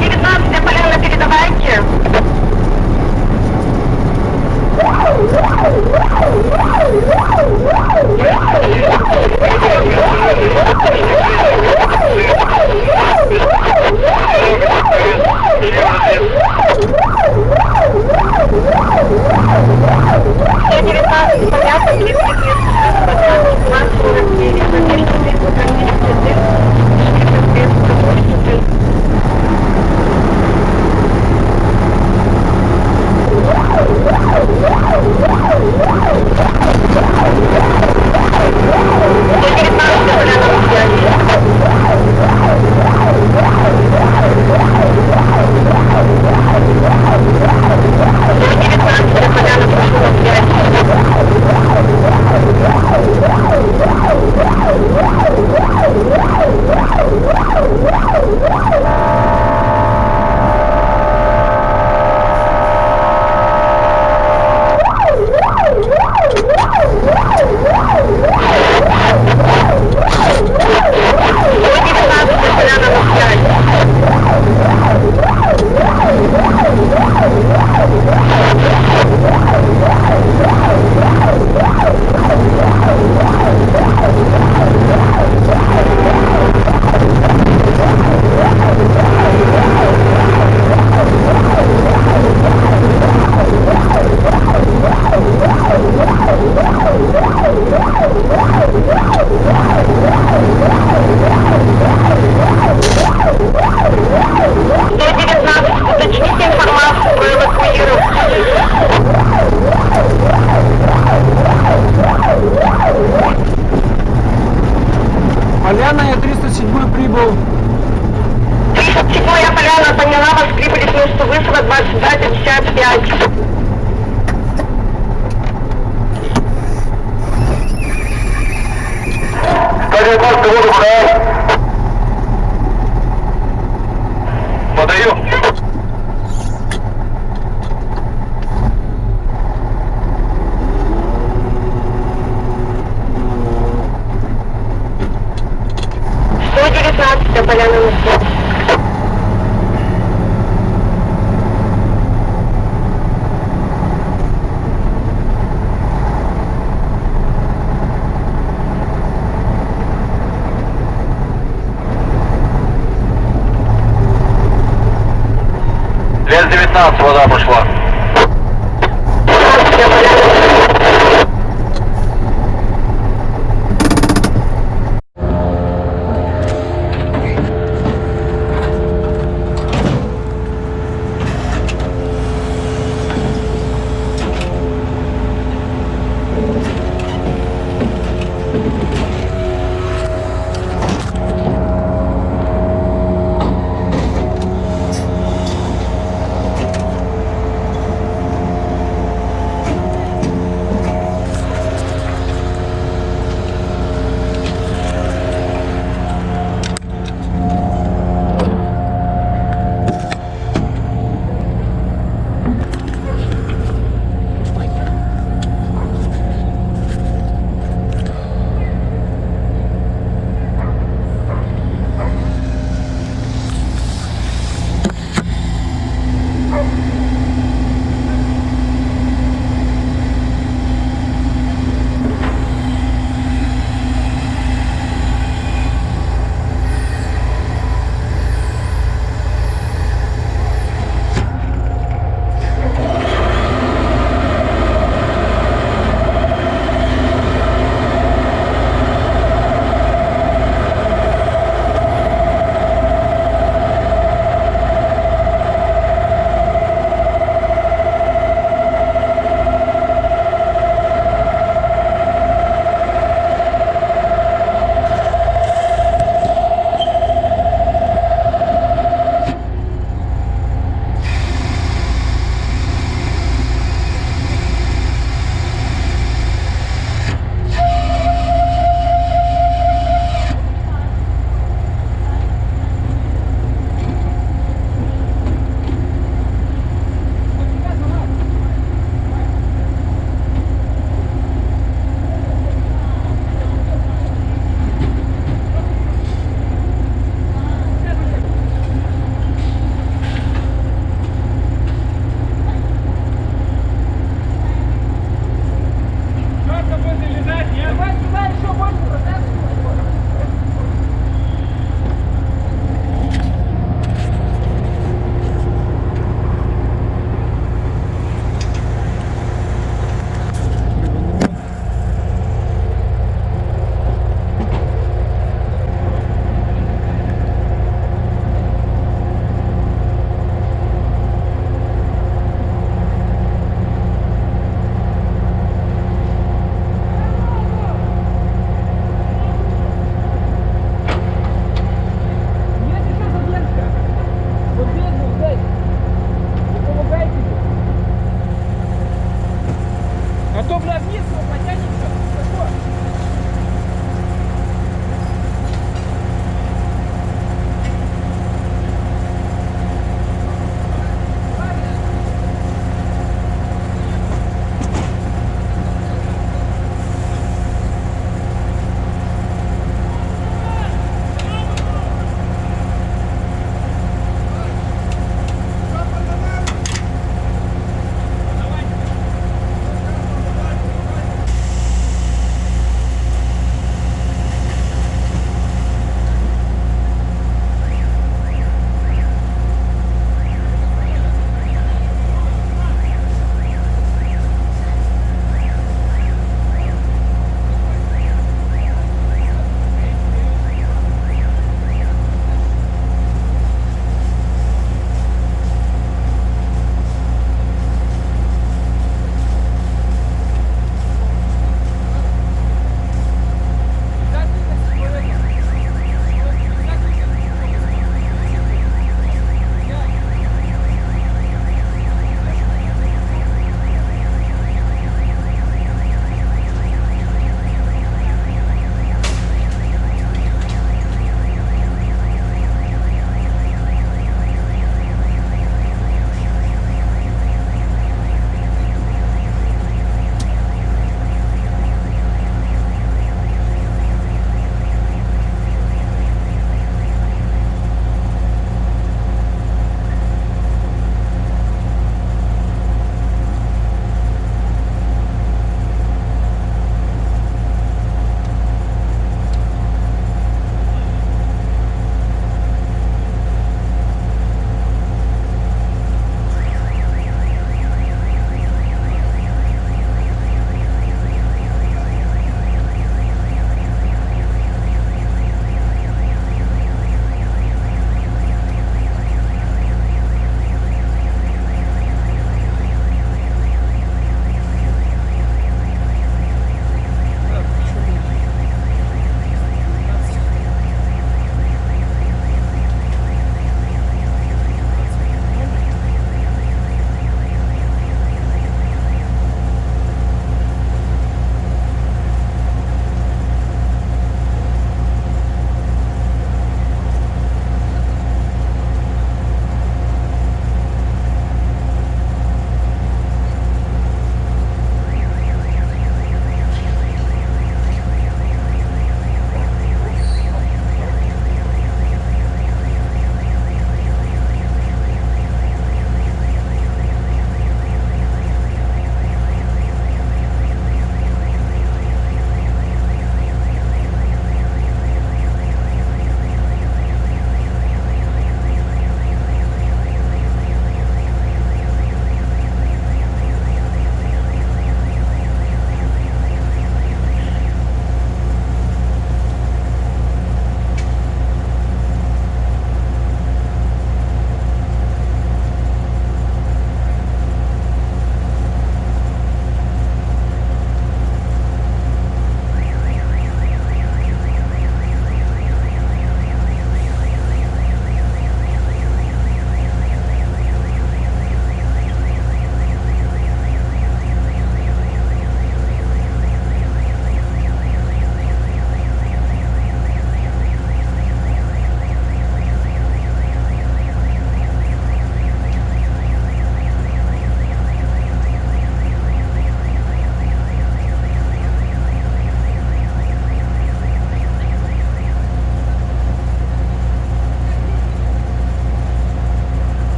19 я поляна передавайте. Я 19 понятно, 30 лет. up, brother.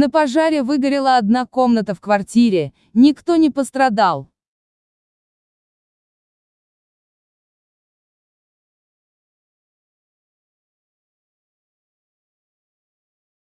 На пожаре выгорела одна комната в квартире, никто не пострадал.